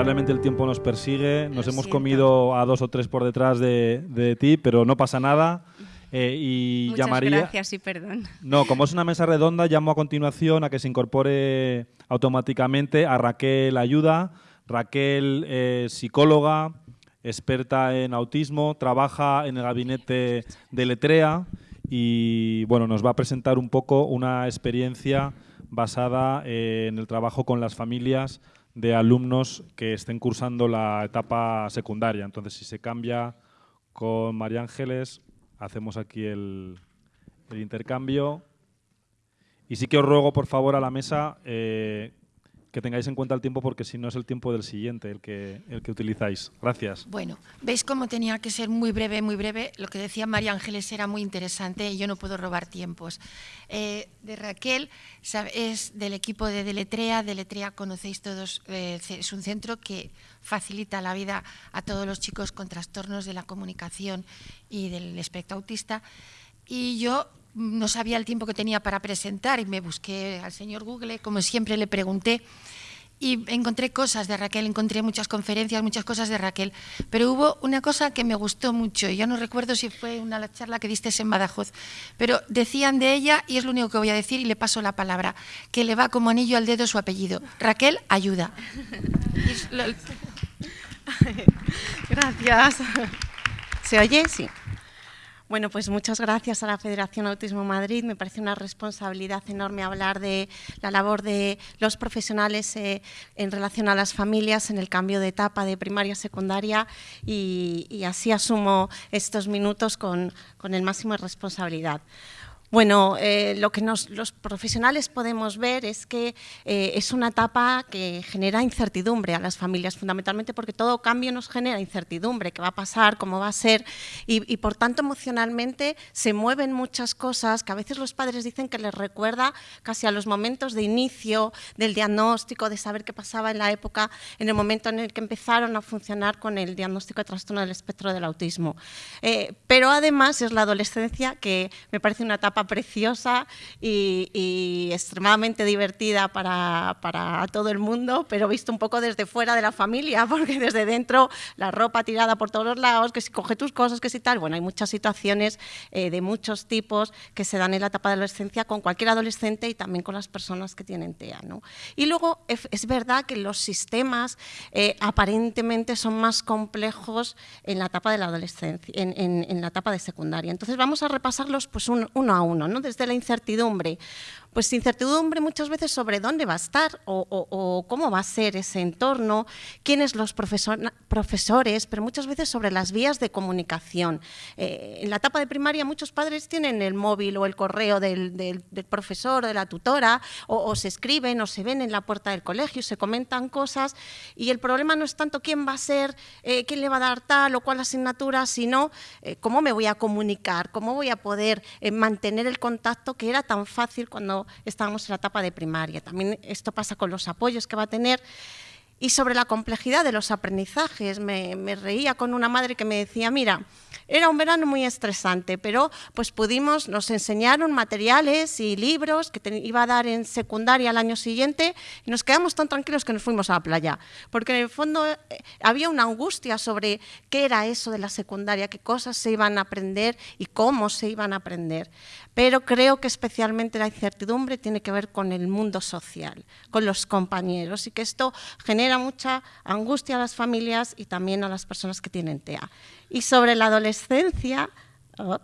lamentablemente el tiempo nos persigue. Nos Lo hemos siento. comido a dos o tres por detrás de, de ti, pero no pasa nada. Eh, y Muchas llamaría. gracias y perdón. No, como es una mesa redonda, llamo a continuación a que se incorpore automáticamente a Raquel Ayuda. Raquel, eh, psicóloga, experta en autismo, trabaja en el gabinete de Letrea y bueno, nos va a presentar un poco una experiencia basada en el trabajo con las familias de alumnos que estén cursando la etapa secundaria. Entonces, si se cambia con María Ángeles, hacemos aquí el, intercambio. Y sí que os ruego, por favor, a la mesa eh, que tengáis en cuenta el tiempo porque si no es el tiempo del siguiente el que, el que utilizáis. Gracias. Bueno, ¿veis cómo tenía que ser muy breve, muy breve? Lo que decía María Ángeles era muy interesante y yo no puedo robar tiempos. Eh, de Raquel es del equipo de Deletrea. Deletrea conocéis todos, eh, es un centro que facilita la vida a todos los chicos con trastornos de la comunicación y del espectro autista. Y yo no sabía el tiempo que tenía para presentar y me busqué al señor Google, como siempre le pregunté, y encontré cosas de Raquel, encontré muchas conferencias, muchas cosas de Raquel, pero hubo una cosa que me gustó mucho, y yo no recuerdo si fue una charla que diste en Badajoz, pero decían de ella, y es lo único que voy a decir, y le paso la palabra, que le va como anillo al dedo su apellido. Raquel, ayuda. Gracias. ¿Se oye? Sí. Bueno, pues muchas gracias a la Federación Autismo Madrid. Me parece una responsabilidad enorme hablar de la labor de los profesionales eh, en relación a las familias en el cambio de etapa de primaria a secundaria y, así asumo estos minutos con, con el máximo de responsabilidad. Bueno, eh, lo que nos- los profesionales podemos ver es que eh, es una etapa que genera incertidumbre a las familias, fundamentalmente porque todo cambio nos genera incertidumbre, qué va a pasar, cómo va a ser, y, por tanto emocionalmente se mueven muchas cosas que a veces los padres dicen que les recuerda casi a los momentos de inicio del diagnóstico, de saber qué pasaba en la época, en el momento en el que empezaron a funcionar con el diagnóstico de trastorno del espectro del autismo. Eh, pero además es la adolescencia que me parece una etapa preciosa y, extremadamente divertida para, para todo el mundo, pero visto un poco desde fuera de la familia, porque desde dentro la ropa tirada por todos los lados, que si coge tus cosas, que si tal. Bueno, hay muchas situaciones eh, de muchos tipos que se dan en la etapa de adolescencia con cualquier adolescente y también con las personas que tienen TEA. ¿no? Y luego es, verdad que los sistemas eh, aparentemente son más complejos en la etapa de la adolescencia, en, en- en la etapa de secundaria. Entonces vamos a repasarlos pues un- uno a uno, ¿no? desde la incertidumbre. Pues incertidumbre muchas veces sobre dónde va a estar o, o- o cómo va a ser ese entorno, quiénes los profesor- profesores, pero muchas veces sobre las vías de comunicación. Eh, en la etapa de primaria muchos padres tienen el móvil o el correo del, del- del profesor de la tutora, o, o se escriben o se ven en la puerta del colegio, se comentan cosas, y el problema no es tanto quién va a ser, eh, quién le va a dar tal o cual asignatura, sino eh, cómo me voy a comunicar, cómo voy a poder eh, mantener el contacto que era tan fácil cuando estábamos en la etapa de primaria. También esto pasa con los apoyos que va a tener. Y sobre la complejidad de los aprendizajes, me reía con una madre que me decía, mira, era un verano muy estresante, pero pues pudimos, nos enseñaron materiales y libros que te iba a dar en secundaria al año siguiente y nos quedamos tan tranquilos que nos fuimos a la playa, porque en el fondo eh, había una angustia sobre qué era eso de la secundaria, qué cosas se iban a aprender y cómo se iban a aprender. Pero creo que especialmente la incertidumbre tiene que ver con el mundo social, con los compañeros y que esto genera mucha angustia a las familias y también a las personas que tienen TEA. Y sobre la adolescencia,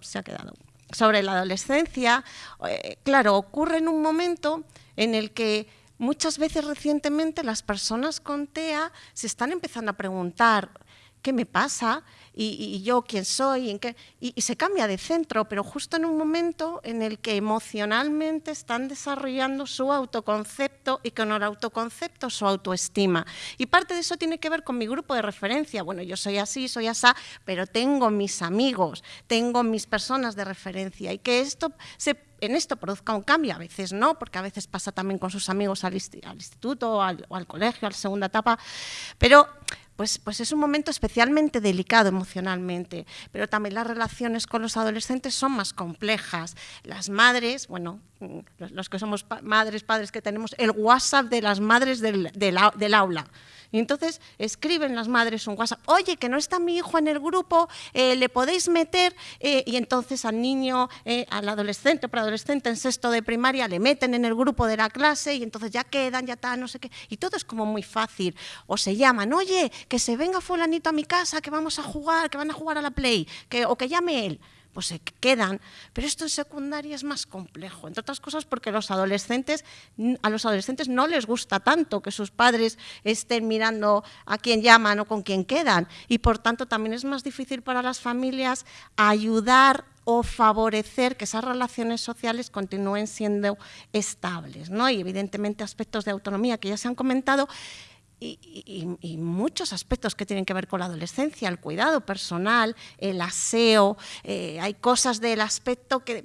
se ha quedado. Sobre la adolescencia, eh, claro, ocurre en un momento en el que muchas veces recientemente las personas con TEA se están empezando a preguntar qué me pasa y, yo quién soy en qué? Y, y se cambia de centro, pero justo en un momento en el que emocionalmente están desarrollando su autoconcepto y con el autoconcepto su autoestima. Y parte de eso tiene que ver con mi grupo de referencia. Bueno, yo soy así, soy asá, pero tengo mis amigos, tengo mis personas de referencia y que esto se en esto produzca un cambio, a veces no, porque a veces pasa también con sus amigos al, insti- al instituto o al, o al colegio, a la segunda etapa, pero pues, pues es un momento especialmente delicado emocionalmente, pero también las relaciones con los adolescentes son más complejas. Las madres, bueno, los, que somos madres, padres que tenemos el WhatsApp de las madres del, del aula. Y entonces escriben las madres un WhatsApp, oye, que no está mi hijo en el grupo, eh, le podéis meter, eh, y entonces al niño, eh, al adolescente o preadolescente en sexto de primaria, le meten en el grupo de la clase y entonces ya quedan, ya está, no sé qué, y todo es como muy fácil. O se llaman, oye, que se venga fulanito a mi casa, que vamos a jugar, que van a jugar a la Play, que, o que llame él pues se quedan. Pero esto en secundaria es más complejo, entre otras cosas porque a los adolescentes no les gusta tanto que sus padres estén mirando a quién llaman o con quién quedan. Y por tanto también es más difícil para las familias ayudar o favorecer que esas relaciones sociales continúen siendo estables. ¿no? Y evidentemente aspectos de autonomía que ya se han comentado y, muchos aspectos que tienen que ver con la adolescencia, el cuidado personal, el aseo, eh, hay cosas del aspecto que,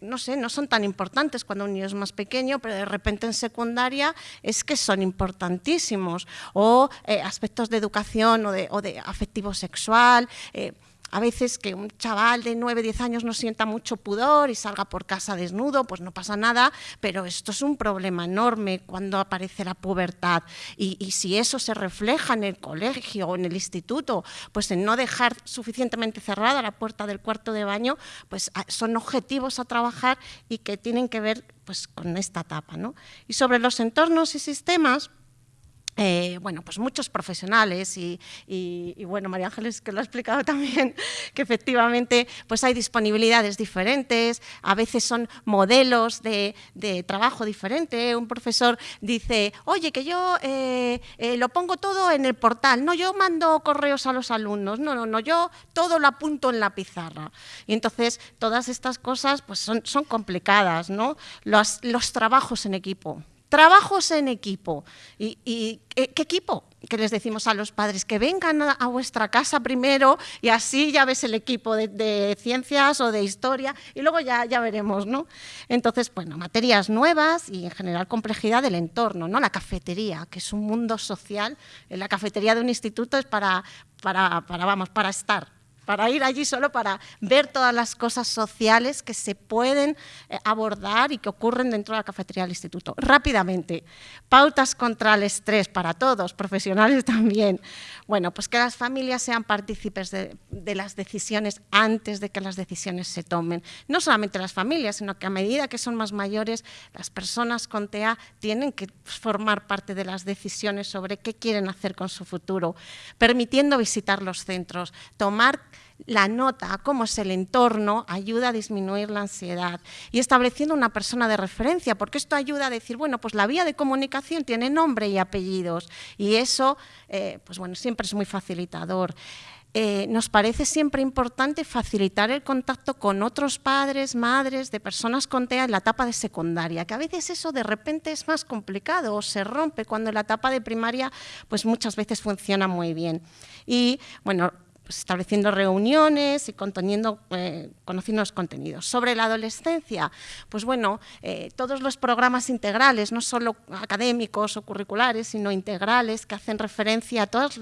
no, sé, no son tan importantes cuando un niño es más pequeño, pero de repente en secundaria es que son importantísimos, o eh, aspectos de educación o de, afectivo sexual. Eh, a veces que un chaval de 9, 10 años no sienta mucho pudor y salga por casa desnudo, pues no pasa nada, pero esto es un problema enorme cuando aparece la pubertad. Y, si eso se refleja en el colegio o en el instituto, pues en no dejar suficientemente cerrada la puerta del cuarto de baño, pues ah, son objetivos a trabajar y que tienen que ver pues, con esta etapa. ¿no? Y sobre los entornos y sistemas, eh, bueno, pues muchos profesionales y, bueno, María Ángeles que lo ha explicado también, que efectivamente pues hay disponibilidades diferentes, a veces son modelos de, trabajo diferente. Un profesor dice, oye, que yo eh, eh, lo pongo todo en el portal, no, yo mando correos a los alumnos, no, no, no, yo todo lo apunto en la pizarra. Y entonces todas estas cosas pues son, son complicadas, ¿no? los trabajos en equipo. Trabajos en equipo. ¿Y, qué, equipo? Que les decimos a los padres que vengan a, vuestra casa primero y así ya ves el equipo de, ciencias o de historia y luego ya, ya veremos, ¿no? Entonces, bueno, materias nuevas y en general complejidad del entorno, ¿no? La cafetería, que es un mundo social. La cafetería de un instituto es para, para, para vamos, para estar, para ir allí solo para ver todas las cosas sociales que se pueden eh, abordar y que ocurren dentro de la cafetería del instituto. Rápidamente, pautas contra el estrés para todos, profesionales también. Bueno, pues que las familias sean partícipes de, las decisiones antes de que las decisiones se tomen. No solamente las familias, sino que a medida que son más mayores, las personas con TEA tienen que formar parte de las decisiones sobre qué quieren hacer con su futuro, permitiendo visitar los centros, tomar la nota, cómo es el entorno, ayuda a disminuir la ansiedad y estableciendo una persona de referencia, porque esto ayuda a decir, bueno, pues la vía de comunicación tiene nombre y apellidos y eso, eh, pues bueno, siempre es muy facilitador. Eh, nos parece siempre importante facilitar el contacto con otros padres, madres, de personas con TEA en la etapa de secundaria, que a veces eso de repente es más complicado o se rompe cuando en la etapa de primaria pues muchas veces funciona muy bien. Y bueno, pues, estableciendo reuniones y conteniendo, eh, conociendo los contenidos. Sobre la adolescencia, pues bueno, eh, todos los programas integrales, no solo académicos o curriculares, sino integrales, que hacen referencia a todas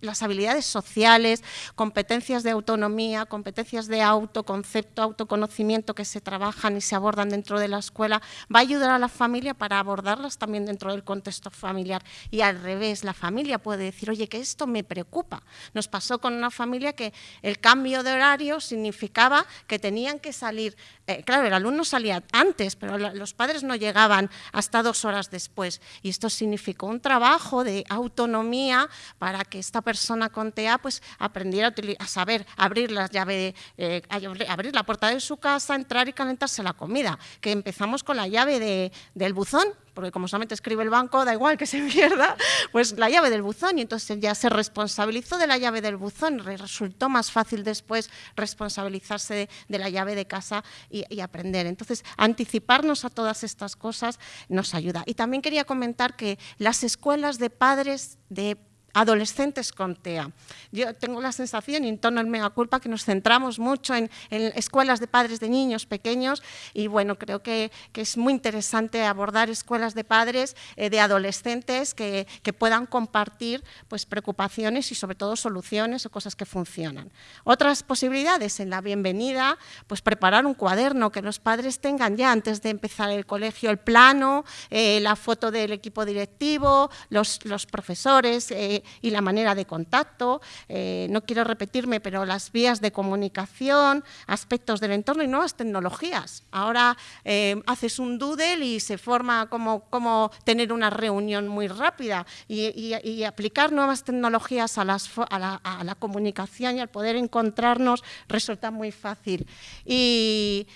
las habilidades sociales, competencias de autonomía, competencias de autoconcepto, autoconocimiento que se trabajan y se abordan dentro de la escuela, va a ayudar a la familia para abordarlas también dentro del contexto familiar. Y al revés, la familia puede decir, oye, que esto me preocupa. Nos pasó con una familia familia que el cambio de horario significaba que tenían que salir, eh, claro, el alumno salía antes, pero los padres no llegaban hasta dos horas después. Y esto significó un trabajo de autonomía para que esta persona con TEA pues, aprendiera a, saber abrir la eh, abrir la puerta de su casa, entrar y calentarse la comida. Que empezamos con la llave del buzón, porque como solamente escribe el banco, da igual que se pierda, pues la llave del buzón, y entonces ya se responsabilizó de la llave del buzón, resultó más fácil después responsabilizarse de, la llave de casa y, y, aprender. Entonces, anticiparnos a todas estas cosas nos ayuda. Y también quería comentar que las escuelas de padres de adolescentes con TEA. Yo tengo la sensación, y en torno al mega culpa, que nos centramos mucho en, escuelas de padres de niños pequeños y bueno, creo que, es muy interesante abordar escuelas de padres eh, de adolescentes que, puedan compartir pues, preocupaciones y sobre todo soluciones o cosas que funcionan. Otras posibilidades en la bienvenida, pues preparar un cuaderno que los padres tengan ya antes de empezar el colegio, el plano, eh, la foto del equipo directivo, los, profesores, eh, y la manera de contacto. Eh, no quiero repetirme, pero las vías de comunicación, aspectos del entorno y nuevas tecnologías. Ahora eh, haces un doodle y se forma como, como tener una reunión muy rápida y, aplicar nuevas tecnologías a, las, a, la, a, la, comunicación y al poder encontrarnos resulta muy fácil. Y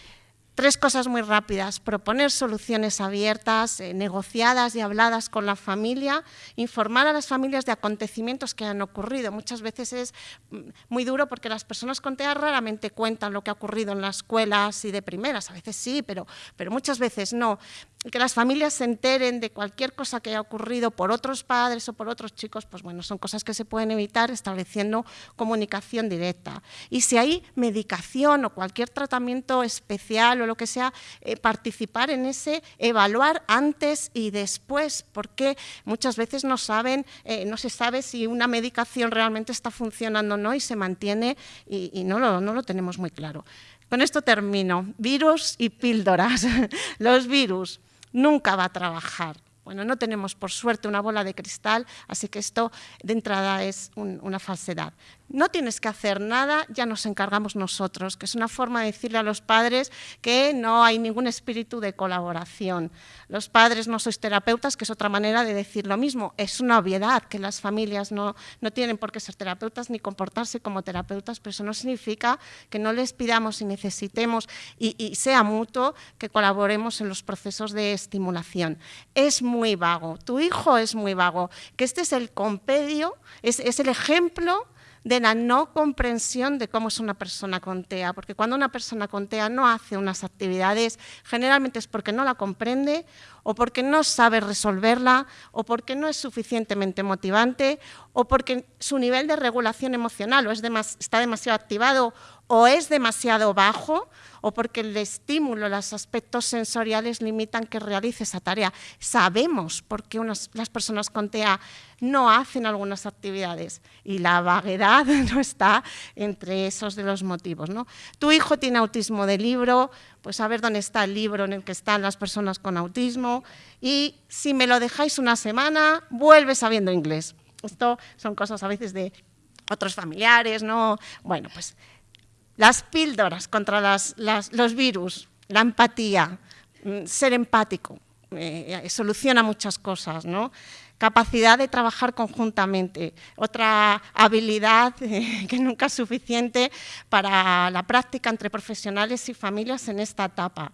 Tres cosas muy rápidas, proponer soluciones abiertas, eh, negociadas y habladas con la familia, informar a las familias de acontecimientos que han ocurrido. Muchas veces es mm, muy duro porque las personas con TEA raramente cuentan lo que ha ocurrido en la escuela y de primeras, a veces sí, pero, pero muchas veces no que las familias se enteren de cualquier cosa que haya ocurrido por otros padres o por otros chicos, pues bueno, son cosas que se pueden evitar estableciendo comunicación directa. Y si hay medicación o cualquier tratamiento especial o lo que sea, eh, participar en ese, evaluar antes y después, porque muchas veces no saben, eh, no se sabe si una medicación realmente está funcionando o no y se mantiene y, no, no lo tenemos muy claro. Con esto termino. Virus y píldoras. Los virus nunca va a trabajar. Bueno, no tenemos por suerte una bola de cristal, así que esto de entrada es una falsedad no tienes que hacer nada, ya nos encargamos nosotros, que es una forma de decirle a los padres que no hay ningún espíritu de colaboración. Los padres no sois terapeutas, que es otra manera de decir lo mismo. Es una obviedad que las familias no, no tienen por qué ser terapeutas ni comportarse como terapeutas, pero eso no significa que no les pidamos y necesitemos y, sea mutuo que colaboremos en los procesos de estimulación. Es muy vago, tu hijo es muy vago, que este es el compendio, es, es el ejemplo de la no comprensión de cómo es una persona con TEA, porque cuando una persona con TEA no hace unas actividades, generalmente es porque no la comprende o porque no sabe resolverla o porque no es suficientemente motivante o porque su nivel de regulación emocional es está demasiado activado o es demasiado bajo o porque el estímulo, los aspectos sensoriales limitan que realice esa tarea. Sabemos por qué las personas con TEA no hacen algunas actividades y la vaguedad no está entre esos de los motivos. ¿no? Tu hijo tiene autismo de libro, pues a ver dónde está el libro en el que están las personas con autismo y si me lo dejáis una semana, vuelve sabiendo inglés. Esto son cosas a veces de otros familiares, ¿no? Bueno, pues las píldoras contra los virus, la empatía, mm, ser empático, eh, soluciona muchas cosas, ¿no? Capacidad de trabajar conjuntamente, otra habilidad eh, que nunca es suficiente para la práctica entre profesionales y familias en esta etapa.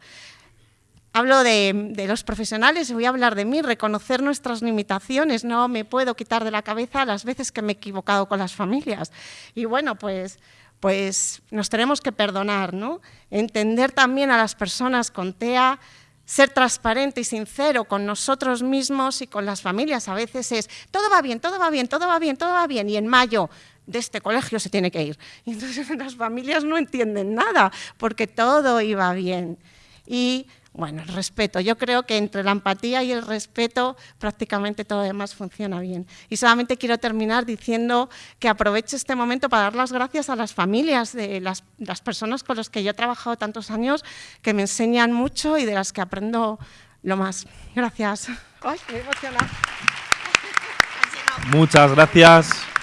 Hablo de, de, los profesionales, voy a hablar de mí, reconocer nuestras limitaciones, no me puedo quitar de la cabeza las veces que me he equivocado con las familias. Y bueno, pues pues nos tenemos que perdonar, ¿no? Entender también a las personas con TEA, ser transparente y sincero con nosotros mismos y con las familias. A veces es, todo va bien, todo va bien, todo va bien, todo va bien, y en mayo de este colegio se tiene que ir. Y entonces las familias no entienden nada, porque todo iba bien. Y bueno, el respeto. Yo creo que entre la empatía y el respeto prácticamente todo demás funciona bien. Y solamente quiero terminar diciendo que aprovecho este momento para dar las gracias a las familias de las, personas con las que yo he trabajado tantos años, que me enseñan mucho y de las que aprendo lo más. Gracias. Muchas gracias.